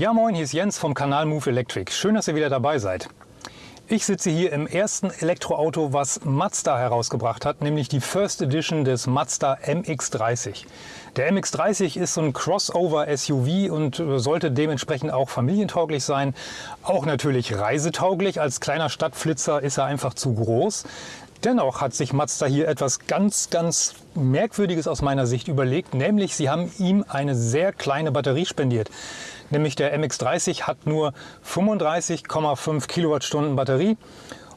Ja moin, hier ist Jens vom Kanal Move Electric. Schön, dass ihr wieder dabei seid. Ich sitze hier im ersten Elektroauto, was Mazda herausgebracht hat, nämlich die First Edition des Mazda MX-30. Der MX-30 ist so ein Crossover-SUV und sollte dementsprechend auch familientauglich sein. Auch natürlich reisetauglich. Als kleiner Stadtflitzer ist er einfach zu groß. Dennoch hat sich Mazda hier etwas ganz, ganz Merkwürdiges aus meiner Sicht überlegt, nämlich sie haben ihm eine sehr kleine Batterie spendiert. Nämlich der MX-30 hat nur 35,5 Kilowattstunden Batterie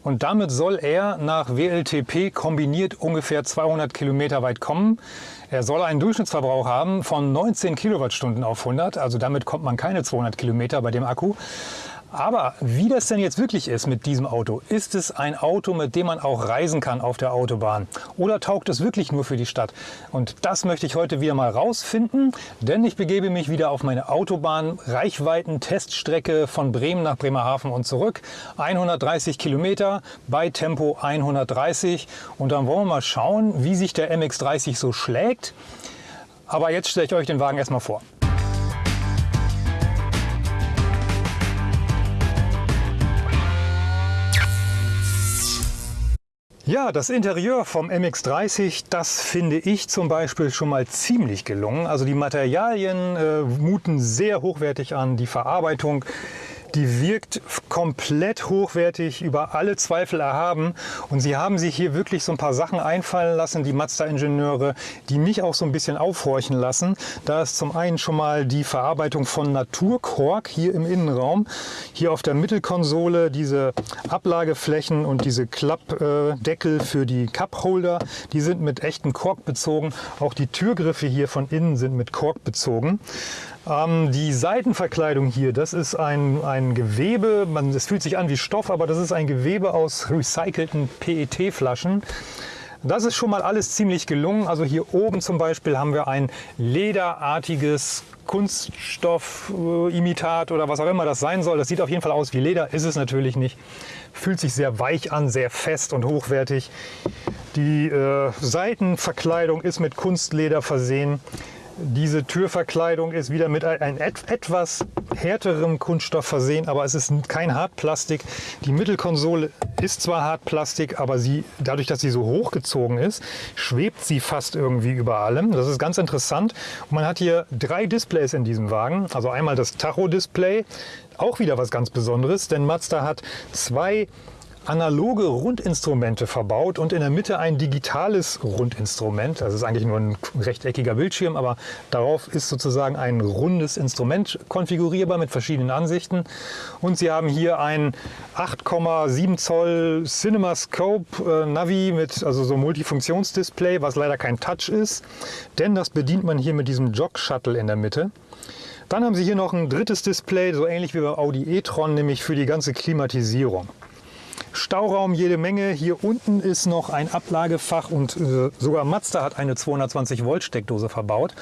und damit soll er nach WLTP kombiniert ungefähr 200 Kilometer weit kommen. Er soll einen Durchschnittsverbrauch haben von 19 Kilowattstunden auf 100, also damit kommt man keine 200 Kilometer bei dem Akku. Aber wie das denn jetzt wirklich ist mit diesem Auto, ist es ein Auto, mit dem man auch reisen kann auf der Autobahn? Oder taugt es wirklich nur für die Stadt? Und das möchte ich heute wieder mal rausfinden, denn ich begebe mich wieder auf meine Autobahn Reichweiten-Teststrecke von Bremen nach Bremerhaven und zurück. 130 Kilometer bei Tempo 130 und dann wollen wir mal schauen, wie sich der MX-30 so schlägt. Aber jetzt stelle ich euch den Wagen erstmal vor. Ja, das Interieur vom MX-30, das finde ich zum Beispiel schon mal ziemlich gelungen. Also die Materialien äh, muten sehr hochwertig an, die Verarbeitung die wirkt komplett hochwertig, über alle Zweifel erhaben. Und sie haben sich hier wirklich so ein paar Sachen einfallen lassen, die Mazda-Ingenieure, die mich auch so ein bisschen aufhorchen lassen. Da ist zum einen schon mal die Verarbeitung von Naturkork hier im Innenraum. Hier auf der Mittelkonsole diese Ablageflächen und diese Klappdeckel für die Cupholder, die sind mit echtem Kork bezogen. Auch die Türgriffe hier von innen sind mit Kork bezogen. Ähm, die Seitenverkleidung hier, das ist ein, ein Gewebe, es fühlt sich an wie Stoff, aber das ist ein Gewebe aus recycelten PET-Flaschen. Das ist schon mal alles ziemlich gelungen. Also hier oben zum Beispiel haben wir ein lederartiges Kunststoffimitat oder was auch immer das sein soll. Das sieht auf jeden Fall aus wie Leder, ist es natürlich nicht. Fühlt sich sehr weich an, sehr fest und hochwertig. Die äh, Seitenverkleidung ist mit Kunstleder versehen. Diese Türverkleidung ist wieder mit einem etwas härterem Kunststoff versehen, aber es ist kein Hartplastik. Die Mittelkonsole ist zwar Hartplastik, aber sie, dadurch, dass sie so hochgezogen ist, schwebt sie fast irgendwie über allem. Das ist ganz interessant. Und man hat hier drei Displays in diesem Wagen. Also einmal das Tacho-Display, auch wieder was ganz Besonderes, denn Mazda hat zwei analoge Rundinstrumente verbaut und in der Mitte ein digitales Rundinstrument. Das ist eigentlich nur ein rechteckiger Bildschirm, aber darauf ist sozusagen ein rundes Instrument konfigurierbar mit verschiedenen Ansichten. Und Sie haben hier ein 8,7 Zoll CinemaScope äh, Navi mit also so Multifunktionsdisplay, was leider kein Touch ist, denn das bedient man hier mit diesem Jog Shuttle in der Mitte. Dann haben Sie hier noch ein drittes Display, so ähnlich wie bei Audi e-tron, nämlich für die ganze Klimatisierung. Stauraum jede Menge. Hier unten ist noch ein Ablagefach und äh, sogar Mazda hat eine 220 Volt Steckdose verbaut.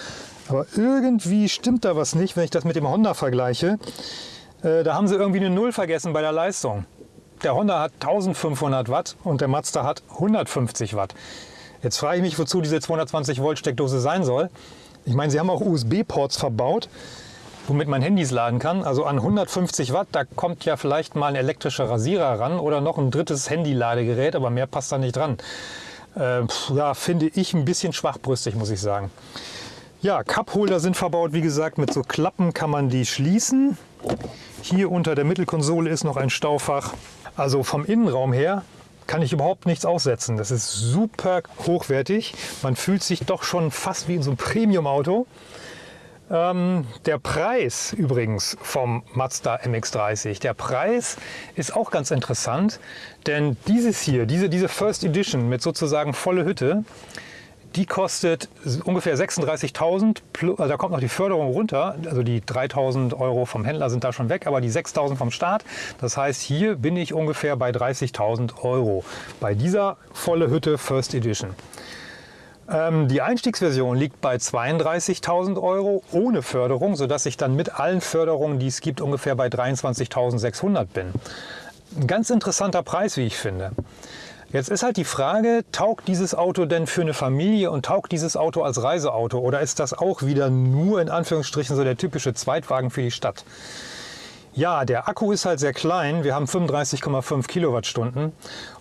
Aber irgendwie stimmt da was nicht, wenn ich das mit dem Honda vergleiche. Äh, da haben sie irgendwie eine Null vergessen bei der Leistung. Der Honda hat 1500 Watt und der Mazda hat 150 Watt. Jetzt frage ich mich, wozu diese 220 Volt Steckdose sein soll. Ich meine, sie haben auch USB-Ports verbaut womit man Handys laden kann. Also an 150 Watt, da kommt ja vielleicht mal ein elektrischer Rasierer ran oder noch ein drittes Handy-Ladegerät, aber mehr passt da nicht dran. Äh, ja, finde ich ein bisschen schwachbrüstig, muss ich sagen. Ja, Cupholder sind verbaut, wie gesagt, mit so Klappen kann man die schließen. Hier unter der Mittelkonsole ist noch ein Staufach. Also vom Innenraum her kann ich überhaupt nichts aussetzen. Das ist super hochwertig. Man fühlt sich doch schon fast wie in so einem Premium-Auto. Ähm, der Preis übrigens vom Mazda MX-30, der Preis ist auch ganz interessant, denn dieses hier, diese, diese First Edition mit sozusagen volle Hütte, die kostet ungefähr 36.000, also da kommt noch die Förderung runter, also die 3.000 Euro vom Händler sind da schon weg, aber die 6.000 vom Staat. Das heißt, hier bin ich ungefähr bei 30.000 Euro bei dieser volle Hütte First Edition. Ähm, die Einstiegsversion liegt bei 32.000 Euro ohne Förderung, sodass ich dann mit allen Förderungen, die es gibt, ungefähr bei 23.600 bin. Ein ganz interessanter Preis, wie ich finde. Jetzt ist halt die Frage, taugt dieses Auto denn für eine Familie und taugt dieses Auto als Reiseauto oder ist das auch wieder nur in Anführungsstrichen so der typische Zweitwagen für die Stadt? Ja, der Akku ist halt sehr klein. Wir haben 35,5 Kilowattstunden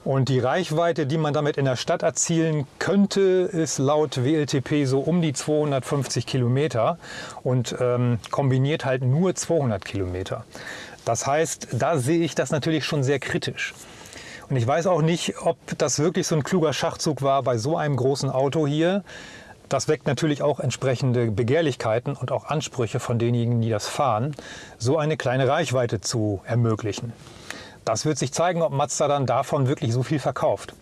und die Reichweite, die man damit in der Stadt erzielen könnte, ist laut WLTP so um die 250 Kilometer und ähm, kombiniert halt nur 200 Kilometer. Das heißt, da sehe ich das natürlich schon sehr kritisch. Und ich weiß auch nicht, ob das wirklich so ein kluger Schachzug war bei so einem großen Auto hier. Das weckt natürlich auch entsprechende Begehrlichkeiten und auch Ansprüche von denjenigen, die das fahren, so eine kleine Reichweite zu ermöglichen. Das wird sich zeigen, ob Mazda dann davon wirklich so viel verkauft.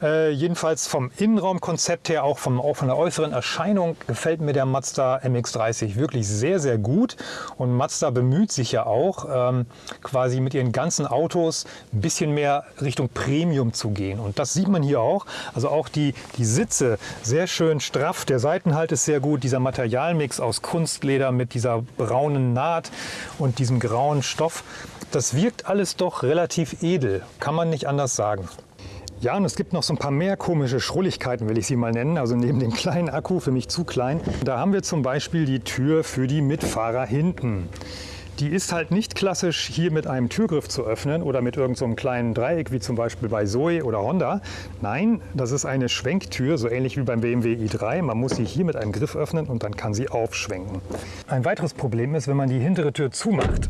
Äh, jedenfalls vom Innenraumkonzept her, auch, vom, auch von der äußeren Erscheinung, gefällt mir der Mazda MX-30 wirklich sehr, sehr gut. Und Mazda bemüht sich ja auch, ähm, quasi mit ihren ganzen Autos ein bisschen mehr Richtung Premium zu gehen. Und das sieht man hier auch. Also auch die, die Sitze sehr schön straff, der Seitenhalt ist sehr gut, dieser Materialmix aus Kunstleder mit dieser braunen Naht und diesem grauen Stoff. Das wirkt alles doch relativ edel, kann man nicht anders sagen. Ja, und es gibt noch so ein paar mehr komische Schrulligkeiten, will ich sie mal nennen. Also neben dem kleinen Akku, für mich zu klein. Da haben wir zum Beispiel die Tür für die Mitfahrer hinten. Die ist halt nicht klassisch hier mit einem Türgriff zu öffnen oder mit irgendeinem so kleinen Dreieck wie zum Beispiel bei Zoe oder Honda. Nein, das ist eine Schwenktür, so ähnlich wie beim BMW i3. Man muss sie hier mit einem Griff öffnen und dann kann sie aufschwenken. Ein weiteres Problem ist, wenn man die hintere Tür zumacht,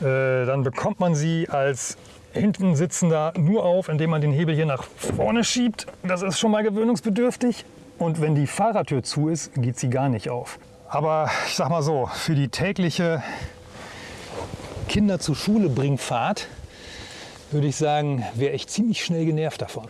äh, dann bekommt man sie als hinten sitzen da nur auf, indem man den Hebel hier nach vorne schiebt. Das ist schon mal gewöhnungsbedürftig. Und wenn die Fahrertür zu ist, geht sie gar nicht auf. Aber ich sag mal so, für die tägliche Kinder zur Schule bringen Fahrt, würde ich sagen, wäre ich ziemlich schnell genervt davon.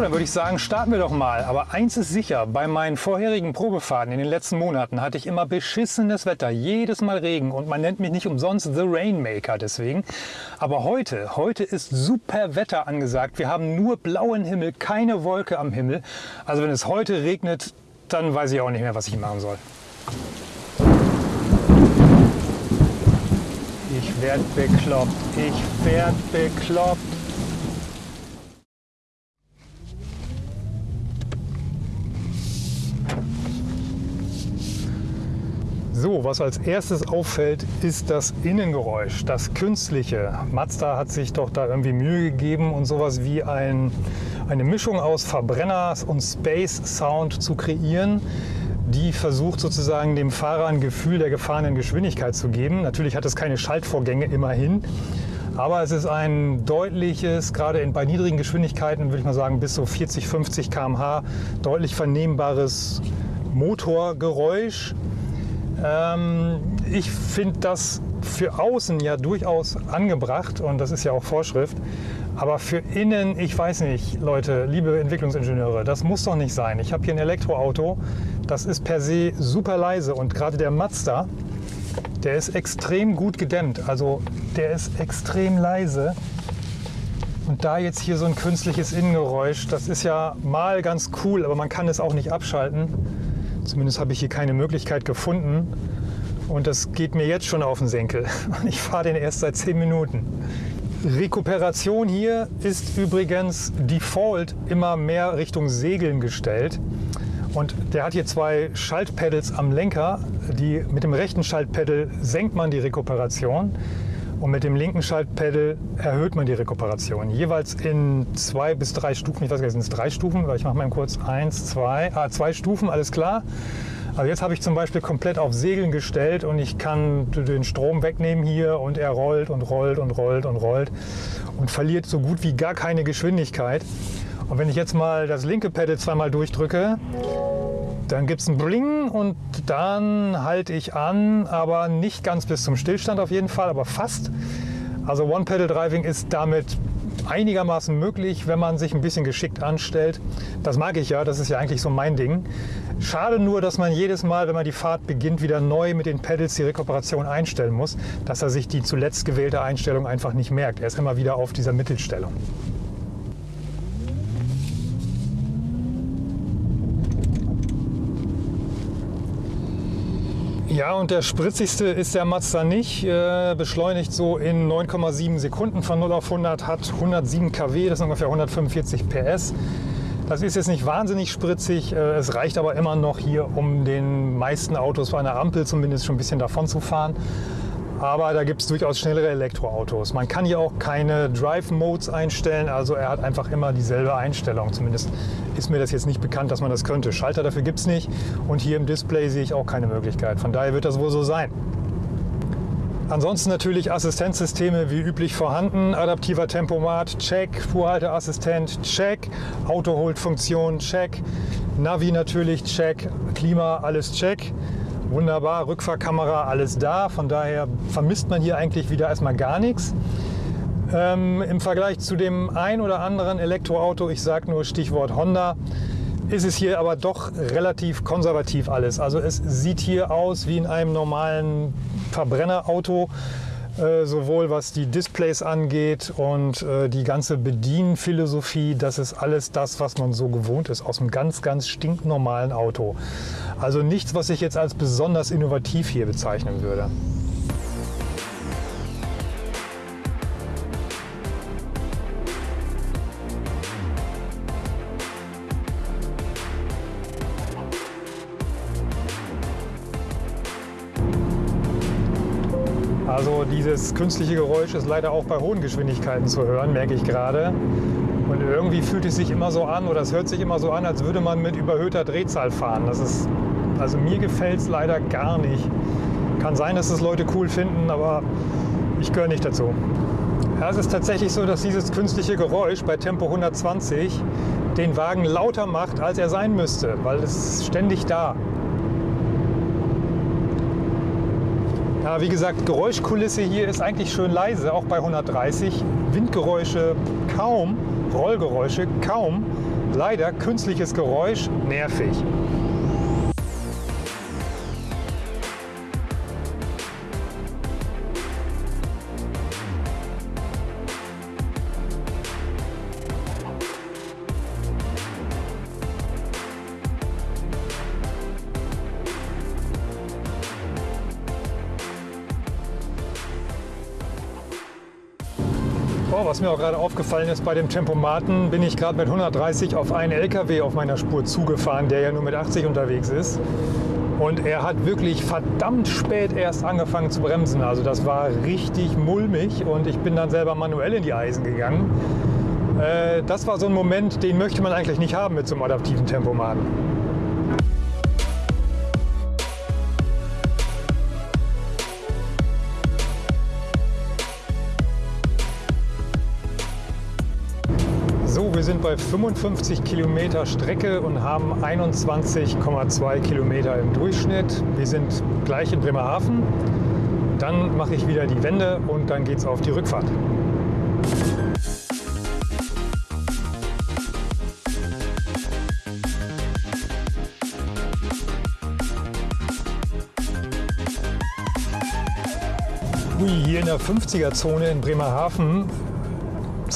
Dann würde ich sagen, starten wir doch mal. Aber eins ist sicher, bei meinen vorherigen Probefahrten in den letzten Monaten hatte ich immer beschissenes Wetter, jedes Mal Regen und man nennt mich nicht umsonst The Rainmaker deswegen. Aber heute, heute ist super Wetter angesagt. Wir haben nur blauen Himmel, keine Wolke am Himmel. Also wenn es heute regnet, dann weiß ich auch nicht mehr, was ich machen soll. Ich werd bekloppt, ich werd bekloppt. So, was als erstes auffällt, ist das Innengeräusch, das künstliche. Mazda hat sich doch da irgendwie Mühe gegeben und sowas wie ein, eine Mischung aus Verbrenners und Space Sound zu kreieren, die versucht sozusagen dem Fahrer ein Gefühl der gefahrenen Geschwindigkeit zu geben. Natürlich hat es keine Schaltvorgänge immerhin, aber es ist ein deutliches, gerade bei niedrigen Geschwindigkeiten, würde ich mal sagen bis so 40, 50 km/h, deutlich vernehmbares Motorgeräusch ähm, ich finde das für außen ja durchaus angebracht und das ist ja auch Vorschrift. Aber für innen, ich weiß nicht, Leute, liebe Entwicklungsingenieure, das muss doch nicht sein. Ich habe hier ein Elektroauto, das ist per se super leise und gerade der Mazda, der ist extrem gut gedämmt. Also der ist extrem leise. Und da jetzt hier so ein künstliches Innengeräusch, das ist ja mal ganz cool, aber man kann es auch nicht abschalten. Zumindest habe ich hier keine Möglichkeit gefunden. Und das geht mir jetzt schon auf den Senkel. Ich fahre den erst seit 10 Minuten. Rekuperation hier ist übrigens default immer mehr Richtung Segeln gestellt. Und der hat hier zwei Schaltpedals am Lenker. Die, mit dem rechten Schaltpedal senkt man die Rekuperation und mit dem linken Schaltpedal erhöht man die Rekuperation. Jeweils in zwei bis drei Stufen. Ich weiß gar nicht, sind es drei Stufen? Ich mache mal kurz eins, zwei, ah, zwei Stufen, alles klar. Also jetzt habe ich zum Beispiel komplett auf Segeln gestellt und ich kann den Strom wegnehmen hier und er rollt und rollt und rollt und rollt und verliert so gut wie gar keine Geschwindigkeit. Und wenn ich jetzt mal das linke Pedal zweimal durchdrücke, dann gibt es ein Bling und dann halte ich an, aber nicht ganz bis zum Stillstand auf jeden Fall, aber fast. Also One-Pedal-Driving ist damit einigermaßen möglich, wenn man sich ein bisschen geschickt anstellt. Das mag ich ja, das ist ja eigentlich so mein Ding. Schade nur, dass man jedes Mal, wenn man die Fahrt beginnt, wieder neu mit den Pedals die Rekuperation einstellen muss, dass er sich die zuletzt gewählte Einstellung einfach nicht merkt. Er ist immer wieder auf dieser Mittelstellung. Ja, und der spritzigste ist der Mazda nicht. Äh, beschleunigt so in 9,7 Sekunden von 0 auf 100, hat 107 kW, das sind ungefähr 145 PS. Das ist jetzt nicht wahnsinnig spritzig, äh, es reicht aber immer noch hier, um den meisten Autos bei einer Ampel zumindest schon ein bisschen davon zu fahren. Aber da gibt es durchaus schnellere Elektroautos. Man kann hier auch keine Drive Modes einstellen, also er hat einfach immer dieselbe Einstellung. Zumindest ist mir das jetzt nicht bekannt, dass man das könnte. Schalter dafür gibt es nicht und hier im Display sehe ich auch keine Möglichkeit. Von daher wird das wohl so sein. Ansonsten natürlich Assistenzsysteme wie üblich vorhanden. Adaptiver Tempomat, check. Fuhrhalteassistent, check. Autohold-Funktion, check. Navi natürlich, check. Klima, alles check. Wunderbar, Rückfahrkamera, alles da. Von daher vermisst man hier eigentlich wieder erstmal gar nichts. Ähm, Im Vergleich zu dem ein oder anderen Elektroauto, ich sage nur Stichwort Honda, ist es hier aber doch relativ konservativ alles. Also es sieht hier aus wie in einem normalen Verbrennerauto, äh, sowohl was die Displays angeht und äh, die ganze Bedienphilosophie. Das ist alles das, was man so gewohnt ist aus einem ganz, ganz stinknormalen Auto. Also nichts, was ich jetzt als besonders innovativ hier bezeichnen würde. Also dieses künstliche Geräusch ist leider auch bei hohen Geschwindigkeiten zu hören, merke ich gerade. Und irgendwie fühlt es sich immer so an oder es hört sich immer so an, als würde man mit überhöhter Drehzahl fahren. Das ist, also mir gefällt es leider gar nicht. Kann sein, dass es Leute cool finden, aber ich gehöre nicht dazu. Ja, es ist tatsächlich so, dass dieses künstliche Geräusch bei Tempo 120 den Wagen lauter macht, als er sein müsste, weil es ist ständig da. Ja, wie gesagt, Geräuschkulisse hier ist eigentlich schön leise, auch bei 130. Windgeräusche kaum, Rollgeräusche kaum. Leider künstliches Geräusch nervig. Was mir auch gerade aufgefallen ist, bei dem Tempomaten bin ich gerade mit 130 auf einen LKW auf meiner Spur zugefahren, der ja nur mit 80 unterwegs ist. Und er hat wirklich verdammt spät erst angefangen zu bremsen. Also das war richtig mulmig und ich bin dann selber manuell in die Eisen gegangen. Äh, das war so ein Moment, den möchte man eigentlich nicht haben mit so einem adaptiven Tempomaten. Sind bei 55 Kilometer Strecke und haben 21,2 Kilometer im Durchschnitt. Wir sind gleich in Bremerhaven. Dann mache ich wieder die Wende und dann geht es auf die Rückfahrt. hier in der 50er-Zone in Bremerhaven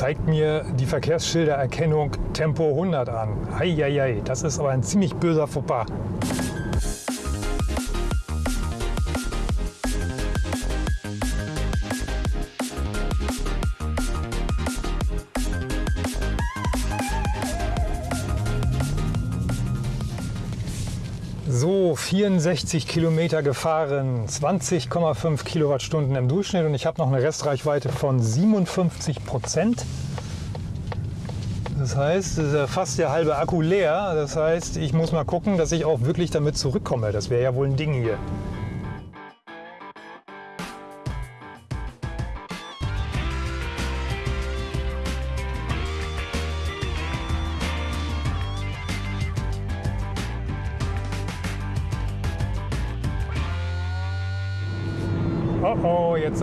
zeigt mir die Verkehrsschildererkennung Tempo 100 an. Eieiei, das ist aber ein ziemlich böser Fauxpas. 64 Kilometer gefahren, 20,5 Kilowattstunden im Durchschnitt und ich habe noch eine Restreichweite von 57 Prozent. Das heißt, es ist fast der halbe Akku leer. Das heißt, ich muss mal gucken, dass ich auch wirklich damit zurückkomme. Das wäre ja wohl ein Ding hier.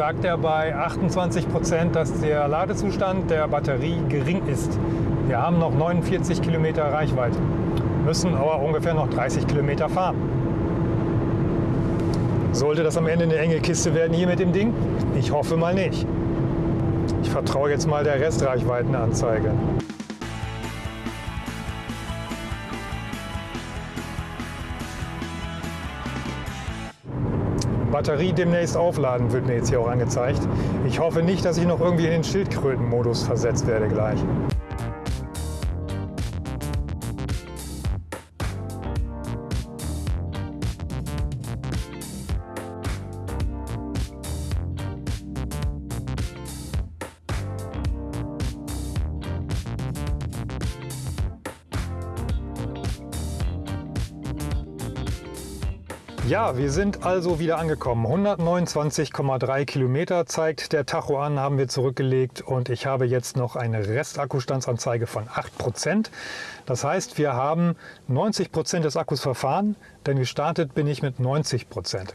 Sagt er bei 28 Prozent, dass der Ladezustand der Batterie gering ist. Wir haben noch 49 Kilometer Reichweite, müssen aber ungefähr noch 30 Kilometer fahren. Sollte das am Ende eine enge Kiste werden hier mit dem Ding? Ich hoffe mal nicht. Ich vertraue jetzt mal der Restreichweitenanzeige. Batterie demnächst aufladen, wird mir jetzt hier auch angezeigt. Ich hoffe nicht, dass ich noch irgendwie in den Schildkrötenmodus versetzt werde gleich. Ja, wir sind also wieder angekommen. 129,3 Kilometer zeigt der Tacho an, haben wir zurückgelegt und ich habe jetzt noch eine Restakkustandsanzeige von 8%. Das heißt, wir haben 90% des Akkus verfahren, denn gestartet bin ich mit 90%.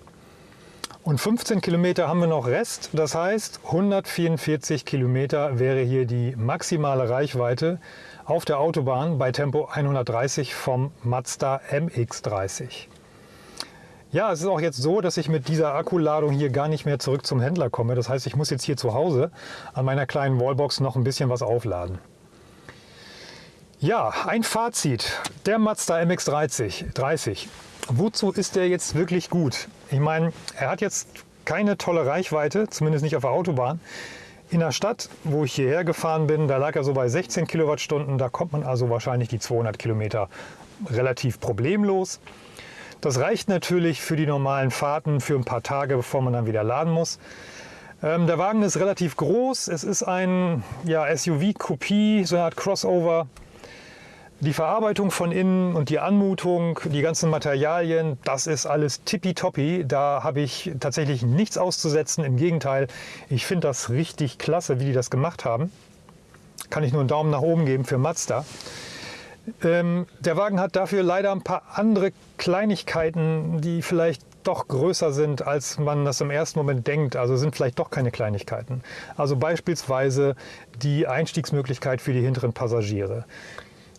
Und 15 Kilometer haben wir noch Rest, das heißt 144 Kilometer wäre hier die maximale Reichweite auf der Autobahn bei Tempo 130 vom Mazda MX-30. Ja, es ist auch jetzt so, dass ich mit dieser Akkuladung hier gar nicht mehr zurück zum Händler komme. Das heißt, ich muss jetzt hier zu Hause an meiner kleinen Wallbox noch ein bisschen was aufladen. Ja, ein Fazit. Der Mazda MX-30. 30. Wozu ist der jetzt wirklich gut? Ich meine, er hat jetzt keine tolle Reichweite, zumindest nicht auf der Autobahn. In der Stadt, wo ich hierher gefahren bin, da lag er so bei 16 Kilowattstunden. Da kommt man also wahrscheinlich die 200 Kilometer relativ problemlos. Das reicht natürlich für die normalen Fahrten für ein paar Tage, bevor man dann wieder laden muss. Ähm, der Wagen ist relativ groß. Es ist ein ja, SUV-Kopie, so eine Art Crossover. Die Verarbeitung von innen und die Anmutung, die ganzen Materialien, das ist alles tippitoppi. Da habe ich tatsächlich nichts auszusetzen. Im Gegenteil, ich finde das richtig klasse, wie die das gemacht haben. Kann ich nur einen Daumen nach oben geben für Mazda. Ähm, der Wagen hat dafür leider ein paar andere Kleinigkeiten, die vielleicht doch größer sind, als man das im ersten Moment denkt. Also sind vielleicht doch keine Kleinigkeiten. Also beispielsweise die Einstiegsmöglichkeit für die hinteren Passagiere.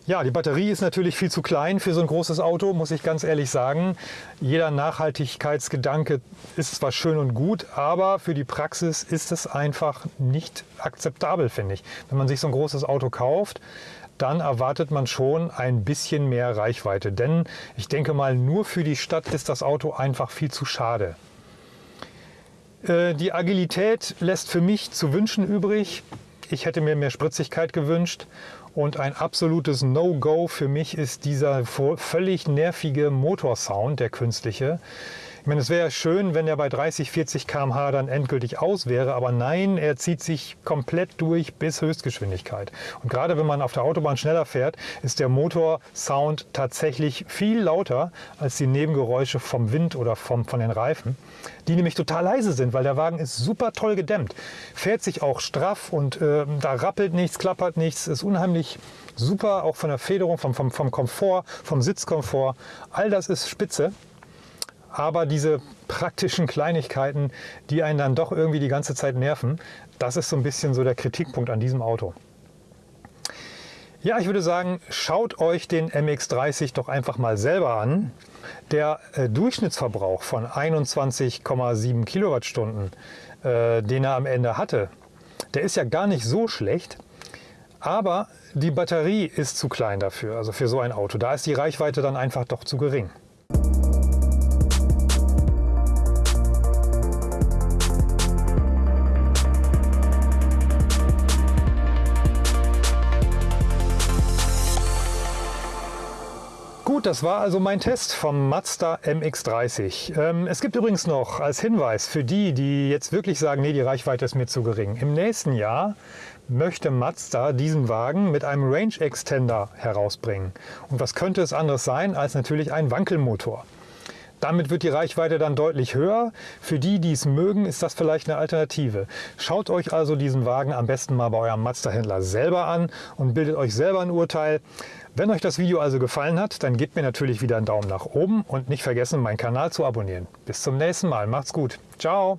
Ja, die Batterie ist natürlich viel zu klein für so ein großes Auto, muss ich ganz ehrlich sagen. Jeder Nachhaltigkeitsgedanke ist zwar schön und gut, aber für die Praxis ist es einfach nicht akzeptabel, finde ich. Wenn man sich so ein großes Auto kauft, dann erwartet man schon ein bisschen mehr Reichweite. Denn ich denke mal, nur für die Stadt ist das Auto einfach viel zu schade. Äh, die Agilität lässt für mich zu wünschen übrig. Ich hätte mir mehr Spritzigkeit gewünscht. Und ein absolutes No-Go für mich ist dieser völlig nervige Motorsound, der künstliche. Ich meine, es wäre schön, wenn er bei 30, 40 km/h dann endgültig aus wäre, aber nein, er zieht sich komplett durch bis Höchstgeschwindigkeit. Und gerade wenn man auf der Autobahn schneller fährt, ist der Motorsound tatsächlich viel lauter als die Nebengeräusche vom Wind oder vom, von den Reifen, die nämlich total leise sind, weil der Wagen ist super toll gedämmt. Fährt sich auch straff und äh, da rappelt nichts, klappert nichts, ist unheimlich super, auch von der Federung, vom, vom, vom Komfort, vom Sitzkomfort. All das ist spitze. Aber diese praktischen Kleinigkeiten, die einen dann doch irgendwie die ganze Zeit nerven, das ist so ein bisschen so der Kritikpunkt an diesem Auto. Ja, ich würde sagen, schaut euch den MX-30 doch einfach mal selber an. Der äh, Durchschnittsverbrauch von 21,7 Kilowattstunden, äh, den er am Ende hatte, der ist ja gar nicht so schlecht. Aber die Batterie ist zu klein dafür, also für so ein Auto. Da ist die Reichweite dann einfach doch zu gering. Das war also mein Test vom Mazda MX-30. Ähm, es gibt übrigens noch als Hinweis für die, die jetzt wirklich sagen, nee, die Reichweite ist mir zu gering. Im nächsten Jahr möchte Mazda diesen Wagen mit einem Range Extender herausbringen. Und was könnte es anderes sein als natürlich ein Wankelmotor? Damit wird die Reichweite dann deutlich höher. Für die, die es mögen, ist das vielleicht eine Alternative. Schaut euch also diesen Wagen am besten mal bei eurem Mazda-Händler selber an und bildet euch selber ein Urteil. Wenn euch das Video also gefallen hat, dann gebt mir natürlich wieder einen Daumen nach oben und nicht vergessen, meinen Kanal zu abonnieren. Bis zum nächsten Mal. Macht's gut. Ciao.